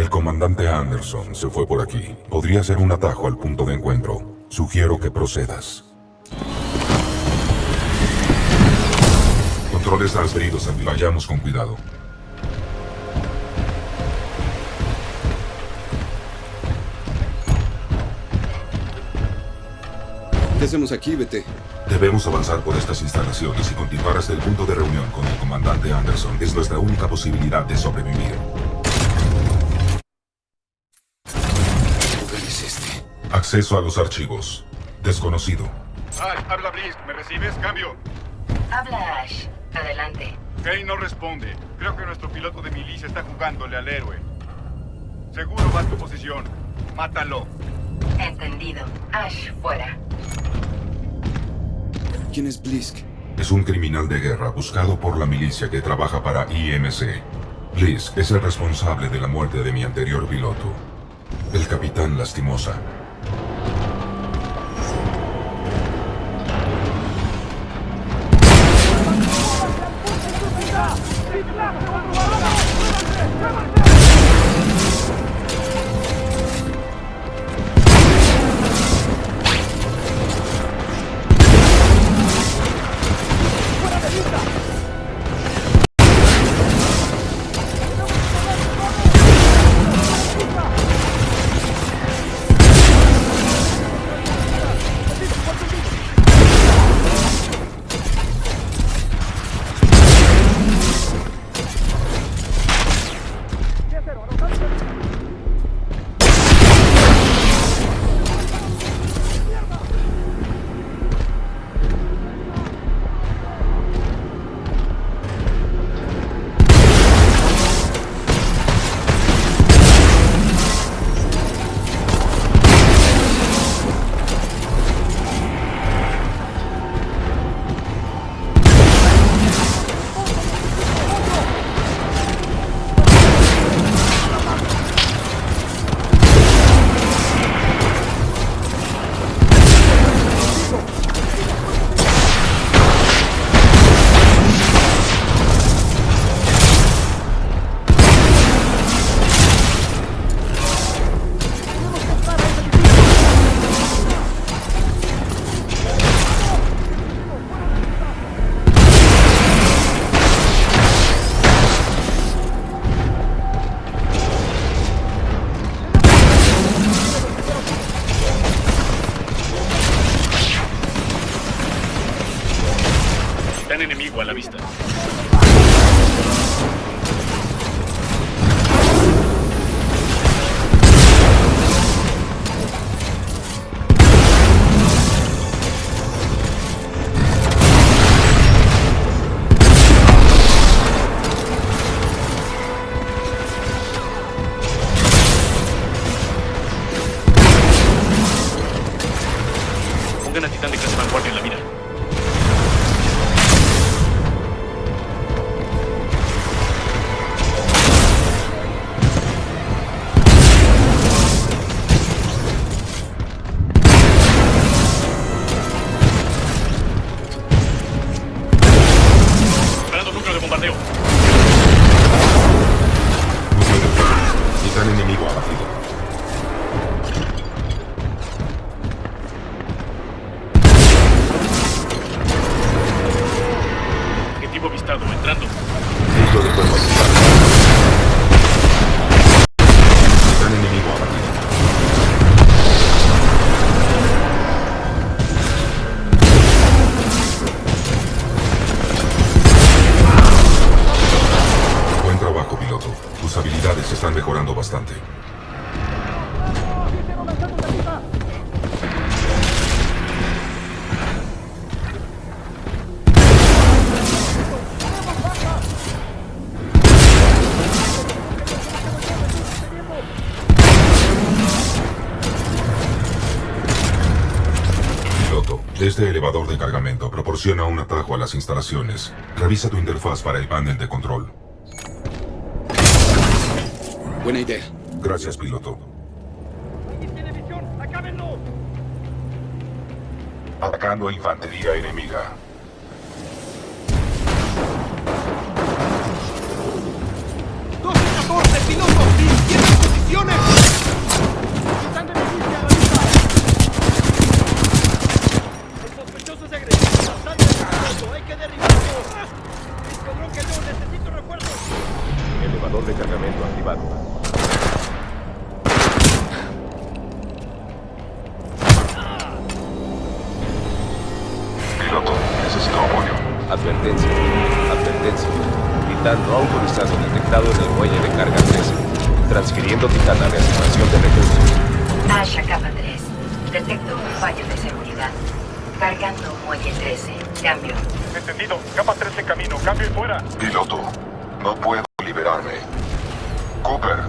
El comandante Anderson se fue por aquí. Podría ser un atajo al punto de encuentro. Sugiero que procedas. Controles transferidos, Andy. Vayamos con cuidado. ¿Qué hacemos aquí, BT? Debemos avanzar por estas instalaciones y continuar hasta el punto de reunión con el comandante Anderson. Es nuestra única posibilidad de sobrevivir. ¿Qué lugar es este? Acceso a los archivos. Desconocido. Ash, habla Blisk, ¿me recibes? Cambio. Habla Ash. Adelante. Kane no responde. Creo que nuestro piloto de milicia está jugándole al héroe. Seguro va a tu posición. Mátalo. Entendido. Ash, fuera. ¿Quién es Blisk? Es un criminal de guerra buscado por la milicia que trabaja para IMC. Blisk es el responsable de la muerte de mi anterior piloto, el capitán Lastimosa. La vista. Están mejorando bastante. Piloto, este elevador de cargamento proporciona un atajo a las instalaciones. Revisa tu interfaz para el panel de control. Buena idea. Gracias, piloto. Atacando infantería enemiga. Cargamento activado. Piloto, necesito apoyo. Advertencia. Advertencia. Titán no autorizado detectado en el muelle de carga 13. Transfiriendo Titán a reasignación de recursos. Ash a capa 3. Detecto un fallo de seguridad. Cargando muelle 13. Cambio. Entendido. Capa 3 en camino. Cambio y fuera. Piloto, no puedo liberarme. Cooper,